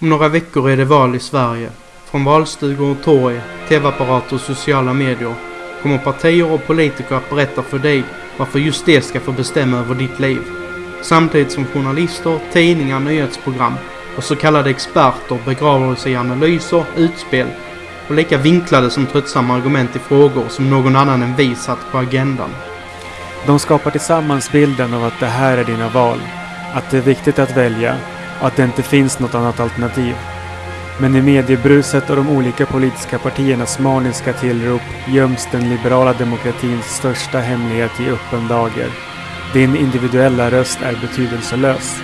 Om några veckor är det val i Sverige. Från valstugor och torg, tv-apparater och sociala medier kommer partier och politiker att berätta för dig varför just det ska få bestämma över ditt liv. Samtidigt som journalister, tidningar, nyhetsprogram och så kallade experter begraver sig i analyser, utspel och lika vinklade som tröttsamma argument i frågor som någon annan än vi satt på agendan. De skapar tillsammans bilden av att det här är dina val, att det är viktigt att välja och att det inte finns något annat alternativ. Men i mediebruset och de olika politiska partiernas maniska tillrop göms den liberala demokratins största hemlighet i öppen dager. Din individuella röst är betydelselös.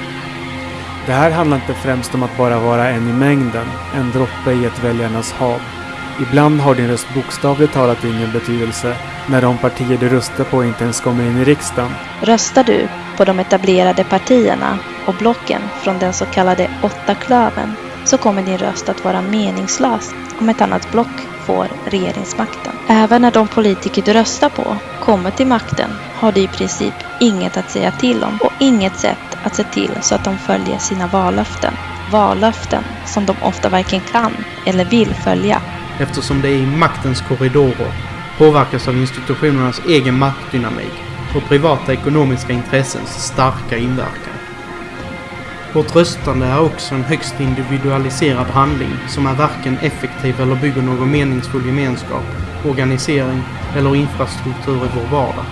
Det här handlar inte främst om att bara vara en i mängden, en droppe i ett väljarnas hav. Ibland har din röst bokstavligt talat ingen betydelse när de partier du röstar på inte ens kommer in i riksdagen. Röstar du på de etablerade partierna och blocken från den så kallade åtta klöven så kommer din röst att vara meningslös om ett annat block får regeringsmakten. Även när de politiker du röstar på kommer till makten har du i princip inget att säga till om och inget sätt att se till så att de följer sina vallöften. Vallöften som de ofta varken kan eller vill följa. Eftersom det är i maktens korridorer påverkas av institutionernas egen maktdynamik och privata ekonomiska intressens starka inverkan. Vårt röstande är också en högst individualiserad handling som är varken effektiv eller bygger någon meningsfull gemenskap, organisering eller infrastruktur i vår vardag.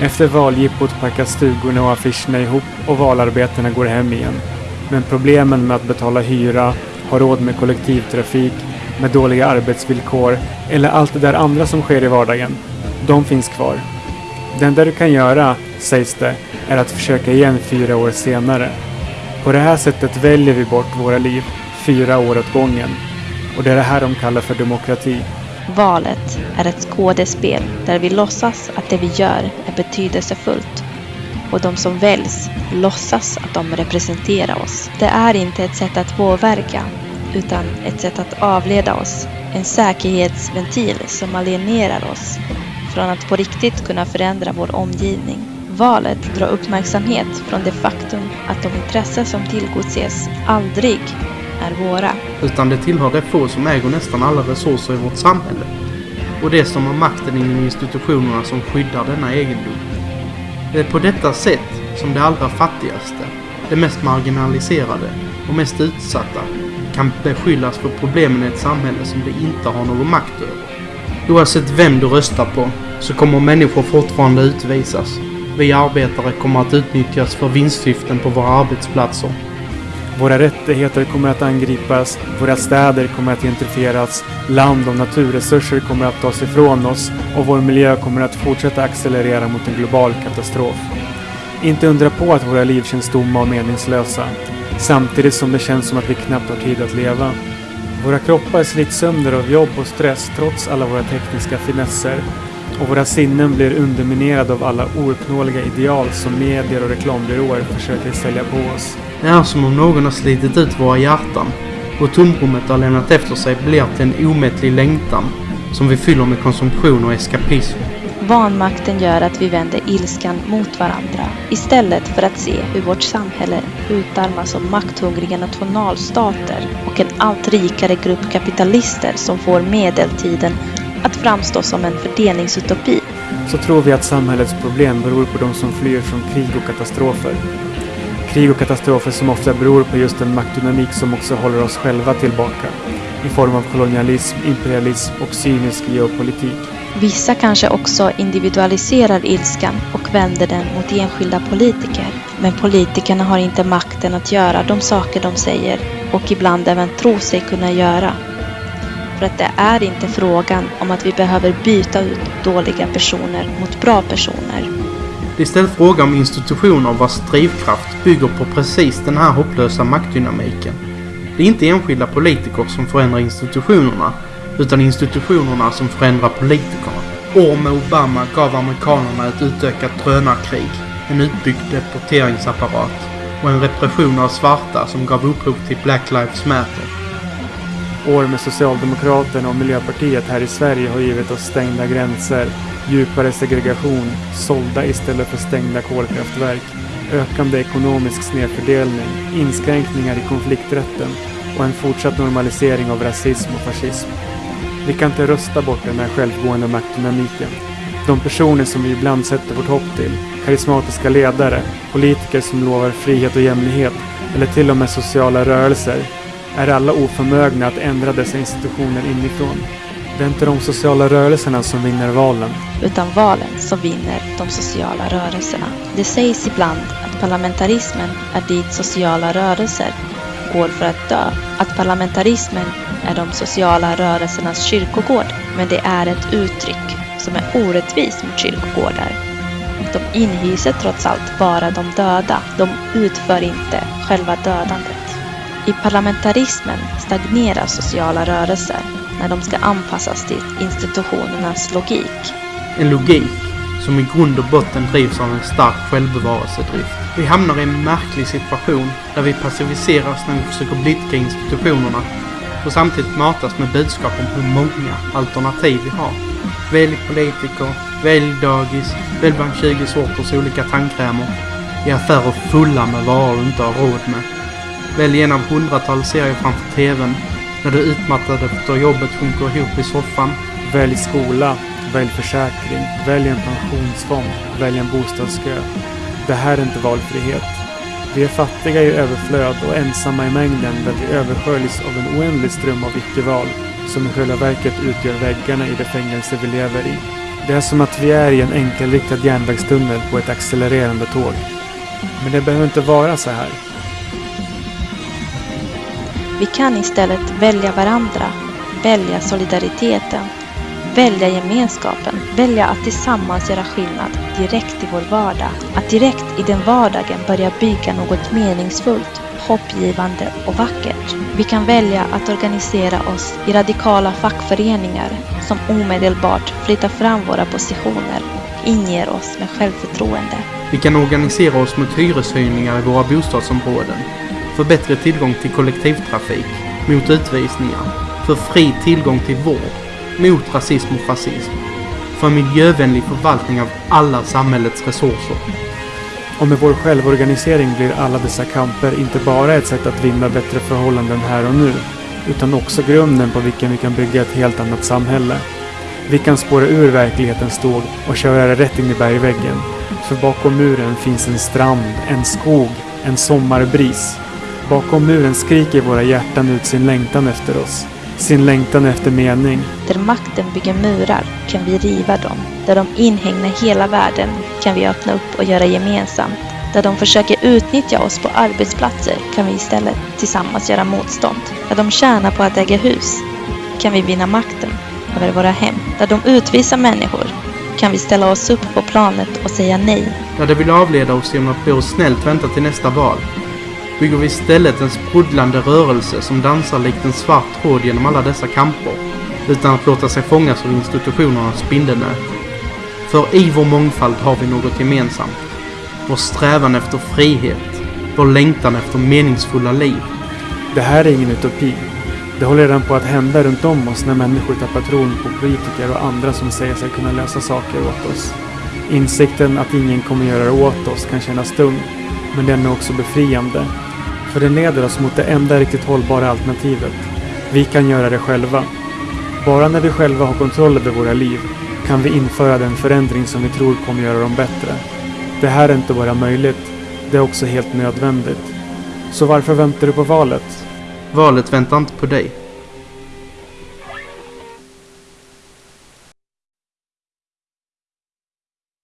Efter valjippot packas stugorna och affischerna ihop och valarbetena går hem igen. Men problemen med att betala hyra, ha råd med kollektivtrafik, med dåliga arbetsvillkor eller allt det där andra som sker i vardagen, de finns kvar. Det enda du kan göra, sägs det, är att försöka igen fyra år senare. På det här sättet väljer vi bort våra liv, fyra år åt gången. Och det är det här de kallar för demokrati. Valet är ett skådespel där vi låtsas att det vi gör är betydelsefullt. Och de som väljs låtsas att de representerar oss. Det är inte ett sätt att påverka, utan ett sätt att avleda oss. En säkerhetsventil som alienerar oss från att på riktigt kunna förändra vår omgivning. Valet drar uppmärksamhet från det faktum att de intressen som tillgodoses aldrig är våra. Utan det tillhör de få som äger nästan alla resurser i vårt samhälle. Och det som har makten inom institutionerna som skyddar denna egendom. Det är på detta sätt som de allra fattigaste, de mest marginaliserade och mest utsatta kan beskyllas för problemen i ett samhälle som de inte har någon makt över. Oavsett vem du röstar på så kommer människor fortfarande utvisas. Vi arbetare kommer att utnyttjas för vinstsyften på våra arbetsplatser. Våra rättigheter kommer att angripas, våra städer kommer att gentrifieras, land och naturresurser kommer att tas ifrån oss och vår miljö kommer att fortsätta accelerera mot en global katastrof. Inte undra på att våra liv känns tomma och meningslösa, samtidigt som det känns som att vi knappt har tid att leva. Våra kroppar slits sönder av jobb och stress trots alla våra tekniska finesser och våra sinnen blir underminerade av alla ouppnåeliga ideal som medier och reklambyråer försöker sälja på oss. Det är som om någon har slitit ut våra hjärtan och tomrummet har lämnat efter sig blir till en omättlig längtan som vi fyller med konsumtion och eskapism. Vanmakten gör att vi vänder ilskan mot varandra istället för att se hur vårt samhälle utarmas av makthungriga nationalstater och en allt rikare grupp kapitalister som får medeltiden att framstå som en fördelningsutopi. Så tror vi att samhällets problem beror på de som flyr från krig och katastrofer. Krig och katastrofer som ofta beror på just den maktdynamik som också håller oss själva tillbaka i form av kolonialism, imperialism och cynisk geopolitik. Vissa kanske också individualiserar ilskan och vänder den mot enskilda politiker. Men politikerna har inte makten att göra de saker de säger och ibland även tror sig kunna göra. För att det är inte frågan om att vi behöver byta ut dåliga personer mot bra personer. Det är istället fråga om institutioner vars drivkraft bygger på precis den här hopplösa maktdynamiken. Det är inte enskilda politiker som förändrar institutionerna utan institutionerna som förändrar politikerna. År med Obama gav amerikanerna ett utökat drönarkrig, en utbyggd deporteringsapparat och en repression av svarta som gav upphov till Black Lives Matter. År med Socialdemokraterna och Miljöpartiet här i Sverige har givit oss stängda gränser, djupare segregation, sålda istället för stängda kolkraftverk, ökande ekonomisk snedfördelning, inskränkningar i konflikträtten och en fortsatt normalisering av rasism och fascism. Vi kan inte rösta bort den här självgående maktdynamiken. De personer som vi ibland sätter vårt hopp till, karismatiska ledare, politiker som lovar frihet och jämlikhet eller till och med sociala rörelser, är alla oförmögna att ändra dessa institutioner inifrån. Det är inte de sociala rörelserna som vinner valen. Utan valen som vinner de sociala rörelserna. Det sägs ibland att parlamentarismen är dit sociala rörelser går för att dö. Att parlamentarismen är de sociala rörelsernas kyrkogård. Men det är ett uttryck som är orättvist mot kyrkogårdar. De inhyser trots allt bara de döda. De utför inte själva dödandet. I parlamentarismen stagnerar sociala rörelser när de ska anpassas till institutionernas logik. En logik som i grund och botten drivs av en stark självbevarelsedrift. Vi hamnar i en märklig situation där vi passiviseras när vi försöker blidka institutionerna och samtidigt matas med budskap om hur många alternativ vi har. Välj politiker, välj dagis, välj bland 20 sorters olika tandkrämer i affärer fulla med varor du inte har råd med. Välj en av hundratals serier framför TVn när du utmattad efter jobbet sjunker ihop i soffan. Välj skola, välj försäkring, välj en pensionsfond, välj en bostadskö. Det här är inte valfrihet. Vi är fattiga i överflöd och ensamma i mängden där vi översköljs av en oändlig ström av icke-val som i själva verket utgör väggarna i det fängelse vi lever i. Det är som att vi är i en enkelriktad järnvägstunnel på ett accelererande tåg. Men det behöver inte vara så här. Vi kan istället välja varandra, välja solidariteten, välja gemenskapen, välja att tillsammans göra skillnad direkt i vår vardag. Att direkt i den vardagen börja bygga något meningsfullt, hoppgivande och vackert. Vi kan välja att organisera oss i radikala fackföreningar som omedelbart flyttar fram våra positioner och inger oss med självförtroende. Vi kan organisera oss mot hyreshöjningar i våra bostadsområden för bättre tillgång till kollektivtrafik, mot utvisningar, för fri tillgång till vård, mot rasism och fascism, för en miljövänlig förvaltning av alla samhällets resurser. Och med vår självorganisering blir alla dessa kamper inte bara ett sätt att vinna bättre förhållanden här och nu, utan också grunden på vilken vi kan bygga ett helt annat samhälle. Vi kan spåra ur verklighetens tåg och köra rätt in i bergväggen. För bakom muren finns en strand, en skog, en sommarbris Bakom muren skriker våra hjärtan ut sin längtan efter oss. Sin längtan efter mening. Där makten bygger murar kan vi riva dem. Där de inhägnar hela världen kan vi öppna upp och göra gemensamt. Där de försöker utnyttja oss på arbetsplatser kan vi istället tillsammans göra motstånd. Där de tjänar på att äga hus kan vi vinna makten över våra hem. Där de utvisar människor kan vi ställa oss upp på planet och säga nej. Där de vill avleda oss genom att be oss snällt vänta till nästa val bygger vi istället en sprudlande rörelse som dansar likt en svart tråd genom alla dessa kamper, utan att låta sig fångas av institutionernas spindelnät. För i vår mångfald har vi något gemensamt. Vår strävan efter frihet, vår längtan efter meningsfulla liv. Det här är ingen utopi. Det håller redan på att hända runt om oss när människor tappar tron på politiker och andra som säger sig kunna lösa saker åt oss. Insikten att ingen kommer göra det åt oss kan kännas tung, men den är också befriande för den leder oss mot det enda riktigt hållbara alternativet. Vi kan göra det själva. Bara när vi själva har kontroll över våra liv kan vi införa den förändring som vi tror kommer göra dem bättre. Det här är inte bara möjligt, det är också helt nödvändigt. Så varför väntar du på valet? Valet väntar inte på dig.